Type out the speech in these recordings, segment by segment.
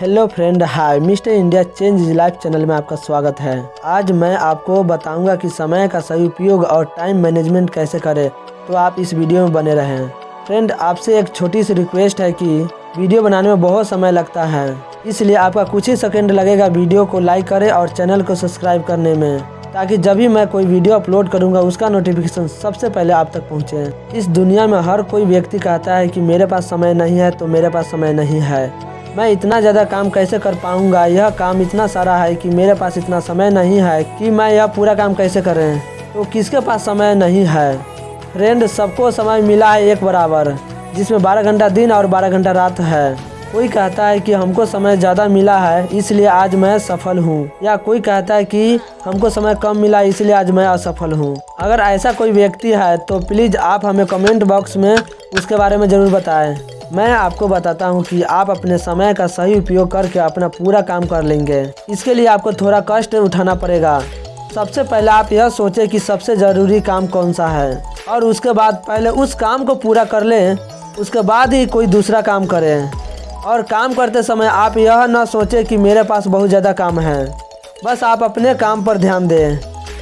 Hello friend hi mister India change is life channel में आपका स्वागत है। आज मैं आपको बताऊँगा कि समय का सही उपयोग और टाइम मैनेजमेंट कैसे करें तो आप इस वीडियो में बने रहें। फ्रेंड आपसे एक छोटी सी रिक्वेस्ट है कि वीडियो बनाने में बहुत समय लगता है, इसलिए आपका कुछ ही सेकंड लगेगा वीडियो को लाइक करें और चैनल को सब्सक्राइब करने में, ताकि जब भी मैं कोई वीडियो अपलोड करूँगा, उसका नोटिफिकेशन सबसे पहले आप तक पहुँचे। इस दुनिया में हर कोई व्यक्ति कहता है कि मेरे पास समय नहीं है तो मेरे पास समय नहीं है। मैं इतना ज़्यादा काम कैसे कर पाऊँगा? यह काम इतना सारा है कि मेरे पास इतना समय नहीं है कि मैं यह पूरा काम कैसे करें? तो किसके पास समय नहीं है? फ्रेंड सबको समय मिला है एक बराबर, जिसमें 12 घंटा दिन और 12 घंटा रात है। कोई कहता है कि हमको समय ज़्यादा मिला है, इसलिए आज मैं सफल हूँ। या कोई कहता है कि हमको समय कम मिला, इसलिए आज मैं असफल हूँ। अगर ऐसा कोई व्यक्ति है तो प्लीज़ आप हमें कमेंट बॉक्स में उसके बारे में ज़रूर बताएँ। मैं आपको बताता हूँ कि आप अपने समय का सही उपयोग करके अपना पूरा काम कर लेंगे। इसके लिए आपको थोड़ा कष्ट उठाना पड़ेगा। सबसे पहले आप यह सोचें कि सबसे ज़रूरी काम कौन सा है। और उसके बाद पहले उस काम को पूरा कर लें। उसके बाद ही कोई दूसरा काम करें। और काम करते समय आप यह न सोचें कि मेरे पास बहुत ज़्यादा काम है। बस आप अपने काम पर ध्यान दें।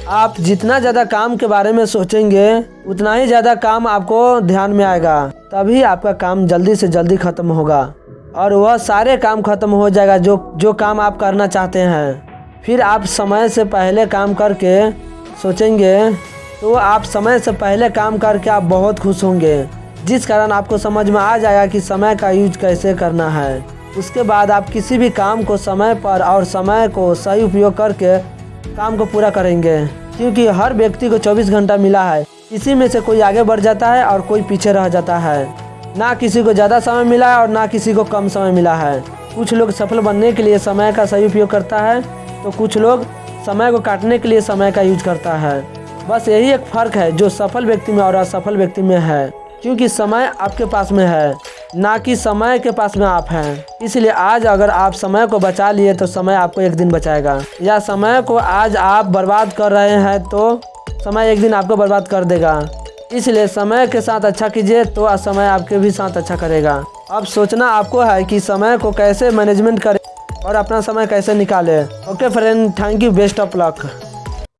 आप जितना ज़्यादा काम के बारे में सोचेंगे, उतना ही ज़्यादा काम आपको ध्यान में आएगा। तभी आपका काम जल्दी से जल्दी ख़त्म होगा। और वह सारे काम ख़त्म हो जाएगा जो जो काम आप करना चाहते हैं। फिर आप समय से पहले काम करके सोचेंगे तो आप समय से पहले काम करके आप बहुत खुश होंगे। जिस कारण आपको समझ में आ जाएगा कि समय का यूज़ कैसे करना है। उसके बाद आप किसी भी काम को समय पर और समय को सही उपयोग करके काम को पूरा करेंगे। क्योंकि हर व्यक्ति को 24 घंटा मिला है। इसी में से कोई आगे बढ़ जाता है और कोई पीछे रह जाता है। ना किसी को ज़्यादा समय मिला है और ना किसी को कम समय मिला है। कुछ लोग सफल बनने के लिए समय का सही उपयोग करता है तो कुछ लोग समय को काटने के लिए समय का यूज़ करता है। बस यही एक फ़र्क है जो सफल व्यक्ति में और असफल व्यक्ति में है, क्योंकि समय आपके पास में है, ना कि समय के पास में आप हैं। इसलिए आज अगर आप समय को बचा लिए तो समय आपको एक दिन बचाएगा। या समय को आज आप बर्बाद कर रहे हैं तो समय एक दिन आपको बर्बाद कर देगा। इसलिए समय के साथ अच्छा कीजिए तो समय आपके भी साथ अच्छा करेगा। अब सोचना आपको है कि समय को कैसे मैनेजमेंट करें और अपना समय कैसे निकालें। Okay friend thank you best of luck